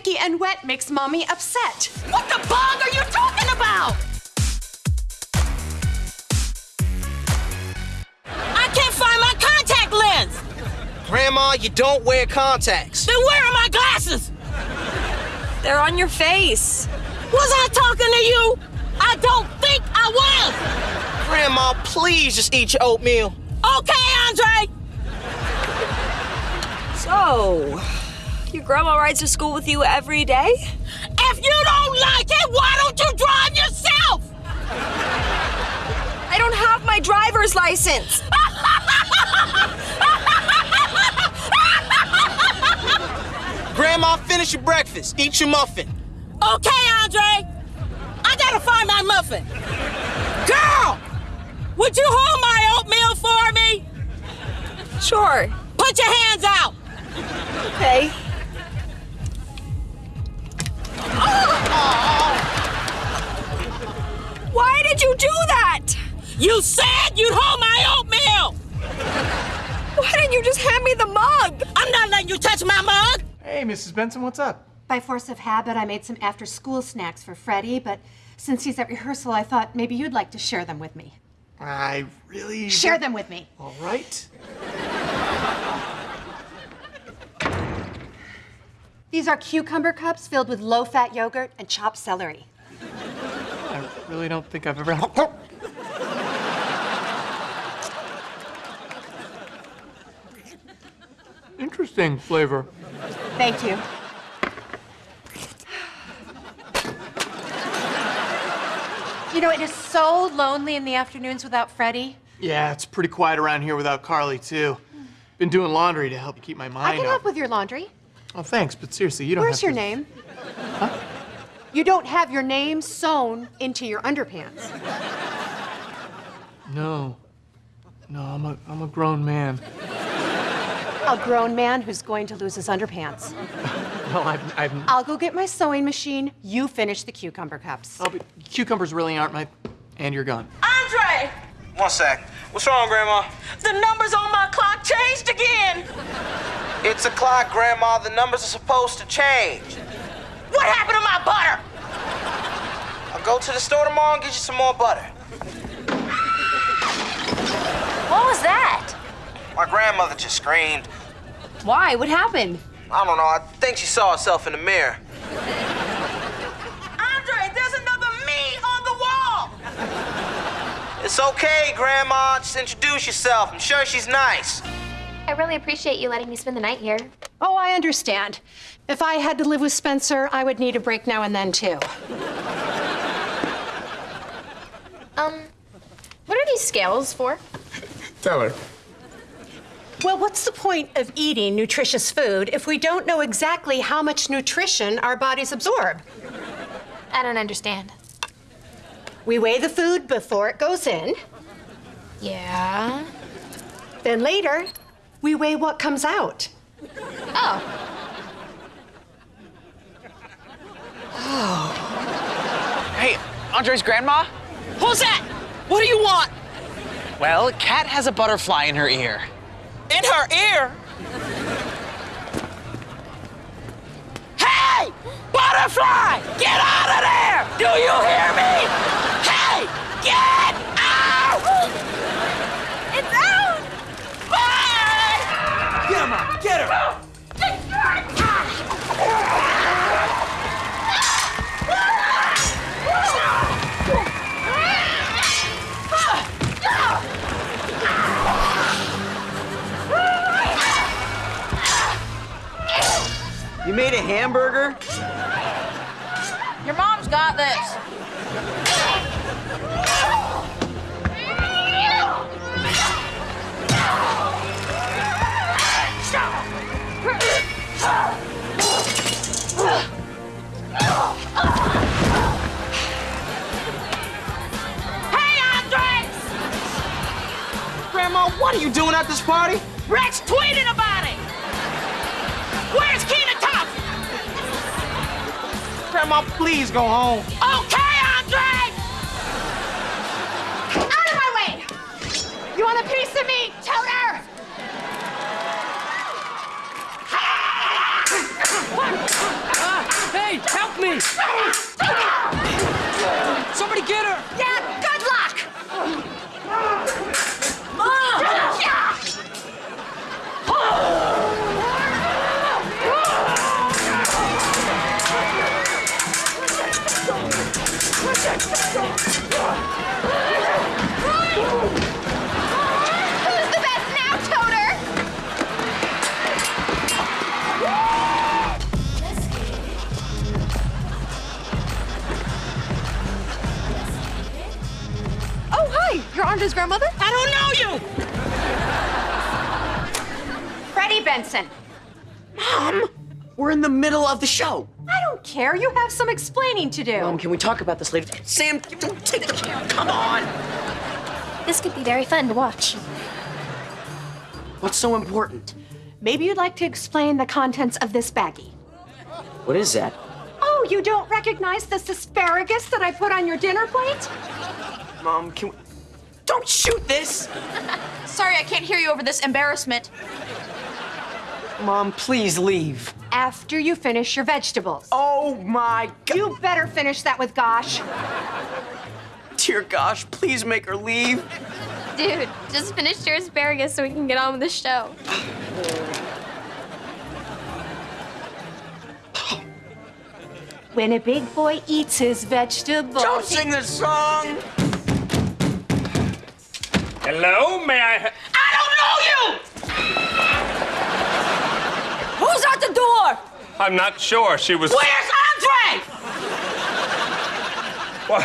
sticky and wet makes mommy upset. What the bug are you talking about? I can't find my contact lens. Grandma, you don't wear contacts. Then where are my glasses? They're on your face. Was I talking to you? I don't think I was. Grandma, please just eat your oatmeal. Okay, Andre. So, grandma rides to school with you every day? If you don't like it, why don't you drive yourself? I don't have my driver's license. Grandma, finish your breakfast. Eat your muffin. Okay, Andre. I gotta find my muffin. Girl, would you hold my oatmeal for me? Sure. Put your hands out. You said you'd hold my oatmeal. Why didn't you just hand me the mug? I'm not letting you touch my mug. Hey, Mrs. Benson, what's up? By force of habit, I made some after school snacks for Freddie, but since he's at rehearsal, I thought maybe you'd like to share them with me. I really. Share them with me. All right. These are cucumber cups filled with low fat yogurt and chopped celery. I really don't think I've ever. Interesting flavor. Thank you. You know, it is so lonely in the afternoons without Freddie. Yeah, it's pretty quiet around here without Carly, too. Been doing laundry to help keep my mind I can up. help with your laundry. Oh, thanks, but seriously, you don't Where's your to... name? You don't have your name sewn into your underpants. No. No, I'm a, I'm a grown man. A grown man who's going to lose his underpants. Well, I've, I've, I'll go get my sewing machine. You finish the cucumber cups. Oh, I'll be, cucumbers really aren't my, and you're gone. Andre, One sec. What's wrong, Grandma? the numbers on my clock changed again. It's a clock, Grandma. The numbers are supposed to change. What happened to my butter? I'll go to the store tomorrow and get you some more butter. What was that? My grandmother just screamed. Why? What happened? I don't know. I think she saw herself in the mirror. Andre, there's another me on the wall. It's okay, Grandma. Just introduce yourself. I'm sure she's nice. I really appreciate you letting me spend the night here. Oh, I understand. If I had to live with Spencer, I would need a break now and then, too. Um, what are these scales for? Tell her. Well, what's the point of eating nutritious food if we don't know exactly how much nutrition our bodies absorb? I don't understand. We weigh the food before it goes in, Yeah. then later, we weigh what comes out. Oh, Oh. Hey, Andre's grandma? Who's that? What do you want? Well, Kat has a butterfly in her ear. In her ear. Hey! Butterfly! Get out of there! Do you hear me? Hamburger? Your mom's got this. Hey, Andre! Grandma, what are you doing at this party? Rex tweeted about Grandma, please go home. Okay, Andre! Out of my way! You want a piece of me, toter? Uh, hey, help me! Hi. You're Andre's grandmother? I don't know you! Freddie Benson. Mom! We're in the middle of the show. I don't care. You have some explaining to do. Mom, can we talk about this later? Sam, don't take the camera. Come on. This could be very fun to watch. What's so important? Maybe you'd like to explain the contents of this baggie. What is that? Oh, you don't recognize this asparagus that I put on your dinner plate? Mom, can we... Don't shoot this! Sorry, I can't hear you over this embarrassment. Mom, please leave. After you finish your vegetables. Oh my god. You better finish that with Gosh. Dear gosh, please make her leave. Dude, just finish your asparagus so we can get on with the show. When a big boy eats his vegetables. Don't sing this song! Hello, may I? Ha- I don't know you! Who's at the door? I'm not sure. She was. Where's Andre? Well,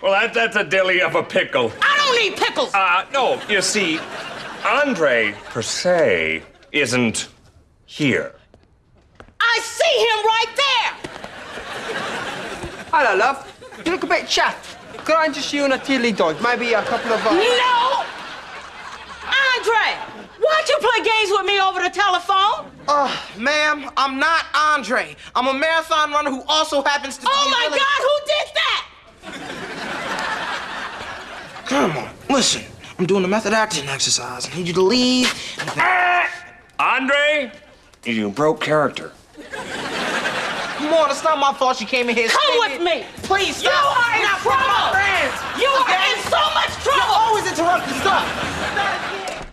well that, that's a dilly of a pickle. I don't need pickles. Uh, no, you see, Andre per se isn't here. I see him right there. Hello, love. You look a bit chapped. Could I interest you in a tiddly dog? Maybe a couple of. Uh... No! Andre, why'd you play games with me over the telephone? Uh, ma'am, I'm not Andre. I'm a marathon runner who also happens to be. Oh be my really- God, who did that? Come on, listen. I'm doing a method acting exercise. I need you to leave. Ah! Andre, you broke character. Come on, it's not my fault she came in here. Come screaming. with me. Please You are in Not for my trouble. friends. You are in so much trouble. You're trouble. always interrupting stuff.